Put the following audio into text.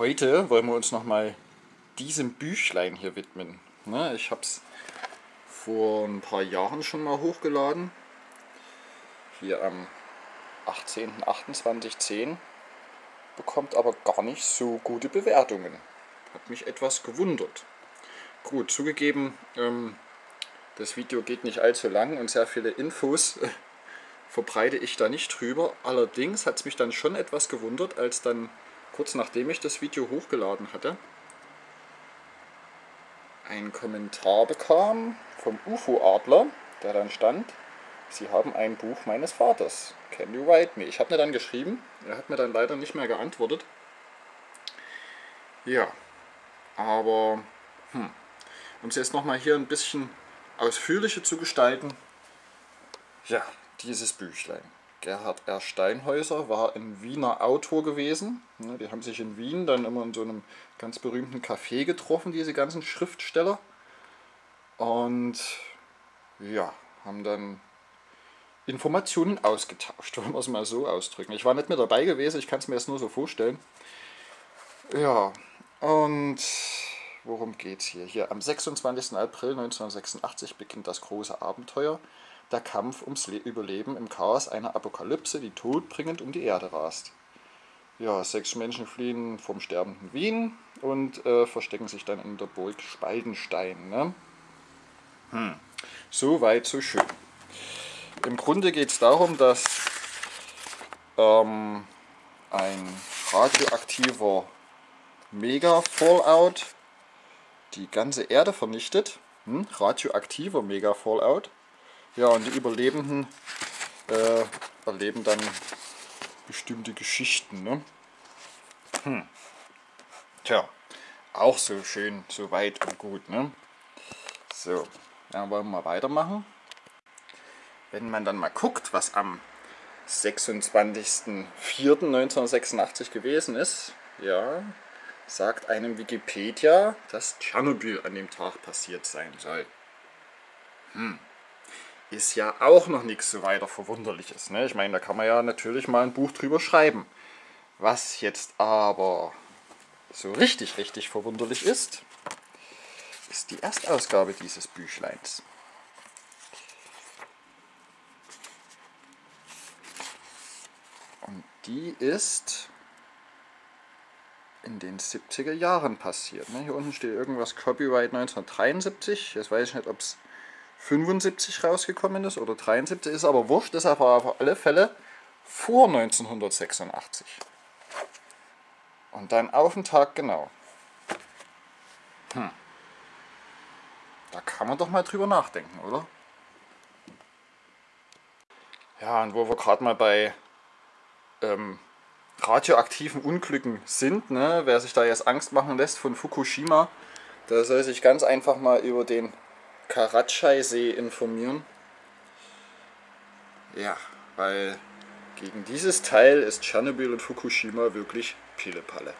Heute wollen wir uns nochmal diesem Büchlein hier widmen. Ne, ich habe es vor ein paar Jahren schon mal hochgeladen. Hier am 18.28.10 bekommt aber gar nicht so gute Bewertungen. Hat mich etwas gewundert. Gut, zugegeben, ähm, das Video geht nicht allzu lang und sehr viele Infos verbreite ich da nicht drüber. Allerdings hat es mich dann schon etwas gewundert, als dann kurz nachdem ich das Video hochgeladen hatte, ein Kommentar bekam vom UFO-Adler, der dann stand, Sie haben ein Buch meines Vaters. Can you write me? Ich habe mir dann geschrieben, er hat mir dann leider nicht mehr geantwortet. Ja, aber hm, um es jetzt nochmal hier ein bisschen ausführlicher zu gestalten, ja, dieses Büchlein. Gerhard R. Steinhäuser war ein Wiener Autor gewesen. Die haben sich in Wien dann immer in so einem ganz berühmten Café getroffen, diese ganzen Schriftsteller. Und ja, haben dann Informationen ausgetauscht, wollen wir es mal so ausdrücken. Ich war nicht mehr dabei gewesen, ich kann es mir jetzt nur so vorstellen. Ja, und worum geht es hier? Hier am 26. April 1986 beginnt das große Abenteuer der Kampf ums Überleben im Chaos einer Apokalypse, die todbringend um die Erde rast. Ja, sechs Menschen fliehen vom sterbenden Wien und äh, verstecken sich dann in der Burg Spaldenstein. Ne? Hm. So weit, so schön. Im Grunde geht es darum, dass ähm, ein radioaktiver Mega-Fallout die ganze Erde vernichtet. Hm? Radioaktiver Mega-Fallout. Ja, und die Überlebenden äh, erleben dann bestimmte Geschichten. Ne? Hm. Tja, auch so schön, so weit und gut. Ne? So, dann wollen wir mal weitermachen. Wenn man dann mal guckt, was am 26.04.1986 gewesen ist, ja, sagt einem Wikipedia, dass Tschernobyl an dem Tag passiert sein soll. Hm ist ja auch noch nichts so weiter Verwunderliches. Ne? Ich meine, da kann man ja natürlich mal ein Buch drüber schreiben. Was jetzt aber so richtig, richtig verwunderlich ist, ist die Erstausgabe dieses Büchleins. Und die ist in den 70er Jahren passiert. Ne? Hier unten steht irgendwas Copyright 1973. Jetzt weiß ich nicht, ob es 75 rausgekommen ist oder 73, ist aber wurscht, ist aber auf alle Fälle vor 1986. Und dann auf den Tag genau. Hm. Da kann man doch mal drüber nachdenken, oder? Ja, und wo wir gerade mal bei ähm, radioaktiven Unglücken sind, ne, wer sich da jetzt Angst machen lässt von Fukushima, der soll sich ganz einfach mal über den Karatschai-See informieren. Ja, weil gegen dieses Teil ist Tschernobyl und Fukushima wirklich Pillepalle.